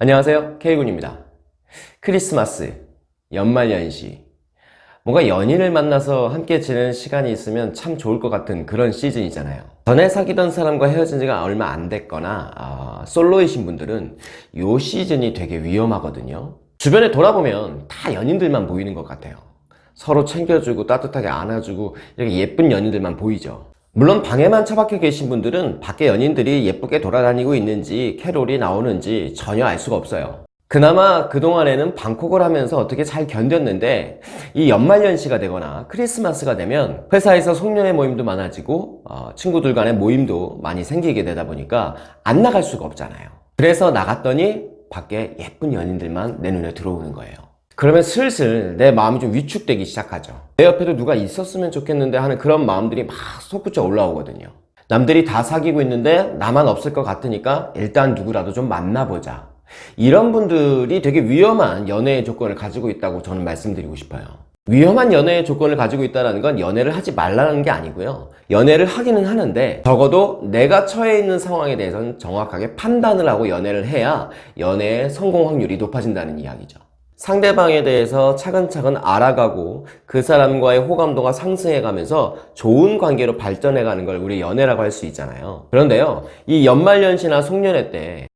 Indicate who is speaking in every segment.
Speaker 1: 안녕하세요. K군입니다. 크리스마스, 연말연시. 뭔가 연인을 만나서 함께 지내는 시간이 있으면 참 좋을 것 같은 그런 시즌이잖아요. 전에 사귀던 사람과 헤어진 지가 얼마 안 됐거나 어, 솔로이신 분들은 이 시즌이 되게 위험하거든요. 주변에 돌아보면 다 연인들만 보이는 것 같아요. 서로 챙겨주고 따뜻하게 안아주고 이렇게 예쁜 연인들만 보이죠 물론 방에만 처박혀 계신 분들은 밖에 연인들이 예쁘게 돌아다니고 있는지 캐롤이 나오는지 전혀 알 수가 없어요. 그나마 그동안에는 방콕을 하면서 어떻게 잘 견뎠는데 이 연말연시가 되거나 크리스마스가 되면 회사에서 송년회 모임도 많아지고 어, 친구들 간의 모임도 많이 생기게 되다 보니까 안 나갈 수가 없잖아요. 그래서 나갔더니 밖에 예쁜 연인들만 내 눈에 들어오는 거예요 그러면 슬슬 내 마음이 좀 위축되기 시작하죠. 내 옆에도 누가 있었으면 좋겠는데 하는 그런 마음들이 막 솟구쳐 올라오거든요. 남들이 다 사귀고 있는데 나만 없을 것 같으니까 일단 누구라도 좀 만나보자. 이런 분들이 되게 위험한 연애의 조건을 가지고 있다고 저는 말씀드리고 싶어요. 위험한 연애의 조건을 가지고 있다는 건 연애를 하지 말라는 게 아니고요. 연애를 하기는 하는데 적어도 내가 처해 있는 상황에 대해서는 정확하게 판단을 하고 연애를 해야 연애의 성공 확률이 높아진다는 이야기죠 상대방에 대해서 차근차근 알아가고 그 사람과의 호감도가 상승해 가면서 좋은 관계로 발전해 가는 걸 우리 연애라고 할 수 있잖아요. 그런데요 이 연말연시나 송년회 때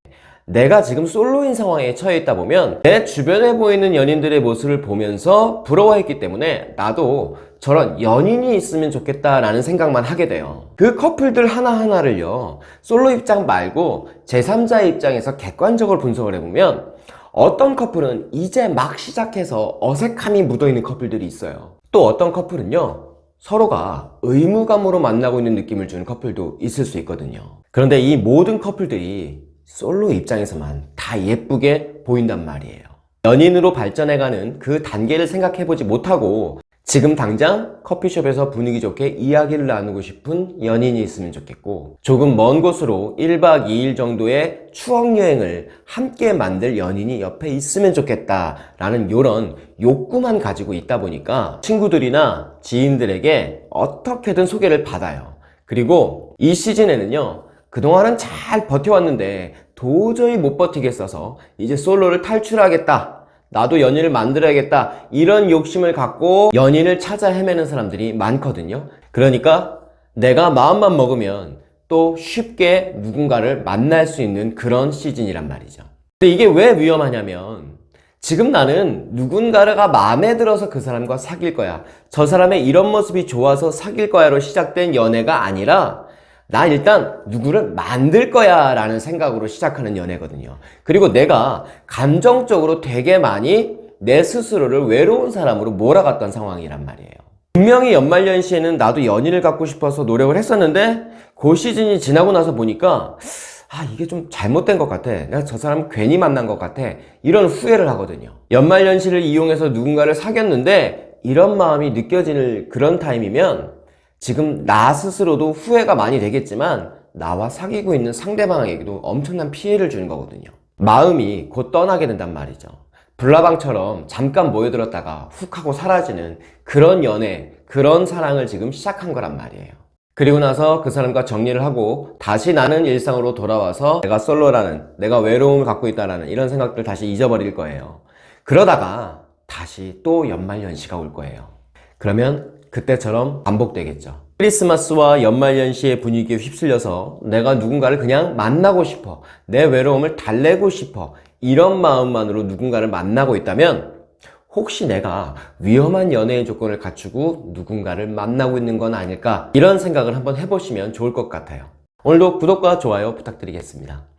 Speaker 1: 내가 지금 솔로인 상황에 처해 있다 보면 내 주변에 보이는 연인들의 모습을 보면서 부러워했기 때문에 나도 저런 연인이 있으면 좋겠다라는 생각만 하게 돼요. 그 커플들 하나하나를요 솔로 입장 말고 제3자의 입장에서 객관적으로 분석을 해보면 어떤 커플은 이제 막 시작해서 어색함이 묻어있는 커플들이 있어요. 또 어떤 커플은요 서로가 의무감으로 만나고 있는 느낌을 주는 커플도 있을 수 있거든요. 그런데 이 모든 커플들이 솔로 입장에서만 다 예쁘게 보인단 말이에요. 연인으로 발전해가는 그 단계를 생각해보지 못하고 지금 당장 커피숍에서 분위기 좋게 이야기를 나누고 싶은 연인이 있으면 좋겠고 조금 먼 곳으로 1박 2일 정도의 추억여행을 함께 만들 연인이 옆에 있으면 좋겠다 라는 이런 욕구만 가지고 있다 보니까 친구들이나 지인들에게 어떻게든 소개를 받아요. 그리고 이 시즌에는요 그동안은 잘 버텨왔는데 도저히 못 버티겠어서 이제 솔로를 탈출하겠다 나도 연인을 만들어야겠다. 이런 욕심을 갖고 연인을 찾아 헤매는 사람들이 많거든요. 그러니까 내가 마음만 먹으면 또 쉽게 누군가를 만날 수 있는 그런 시즌이란 말이죠. 근데 이게 왜 위험하냐면 지금 나는 누군가가 마음에 들어서 그 사람과 사귈 거야. 저 사람의 이런 모습이 좋아서 사귈 거야로 시작된 연애가 아니라 나 일단 누구를 만들 거야 라는 생각으로 시작하는 연애거든요. 그리고 내가 감정적으로 되게 많이 내 스스로를 외로운 사람으로 몰아갔던 상황이란 말이에요. 분명히 연말연시에는 나도 연인을 갖고 싶어서 노력을 했었는데 그 시즌이 지나고 나서 보니까 아 이게 좀 잘못된 것 같아. 내가 저 사람 괜히 만난 것 같아. 이런 후회를 하거든요. 연말연시를 이용해서 누군가를 사귀었는데 이런 마음이 느껴지는 그런 타임이면 지금 나 스스로도 후회가 많이 되겠지만 나와 사귀고 있는 상대방에게도 엄청난 피해를 주는 거거든요. 마음이 곧 떠나게 된단 말이죠. 불나방처럼 잠깐 모여들었다가 훅 하고 사라지는 그런 연애 그런 사랑을 지금 시작한 거란 말이에요. 그리고 나서 그 사람과 정리를 하고 다시 나는 일상으로 돌아와서 내가 솔로라는 내가 외로움을 갖고 있다는 이런 생각들 다시 잊어버릴 거예요. 그러다가 다시 또 연말연시가 올 거예요. 그러면 그때처럼 반복되겠죠. 크리스마스와 연말연시의 분위기에 휩쓸려서 내가 누군가를 그냥 만나고 싶어 내 외로움을 달래고 싶어 이런 마음만으로 누군가를 만나고 있다면 혹시 내가 위험한 연애의 조건을 갖추고 누군가를 만나고 있는 건 아닐까? 이런 생각을 한번 해보시면 좋을 것 같아요. 오늘도 구독과 좋아요 부탁드리겠습니다